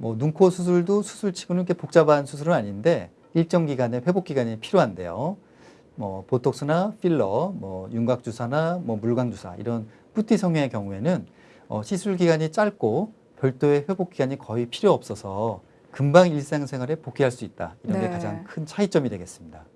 뭐 눈코 수술도 수술치고는 이렇게 복잡한 수술은 아닌데 일정 기간의 회복 기간이 필요한데요. 뭐 보톡스나 필러, 뭐 윤곽 주사나 뭐 물광 주사 이런 뿌티 성형의 경우에는 어, 시술 기간이 짧고 별도의 회복 기간이 거의 필요 없어서 금방 일상생활에 복귀할 수 있다. 이런 게 네. 가장 큰 차이점이 되겠습니다.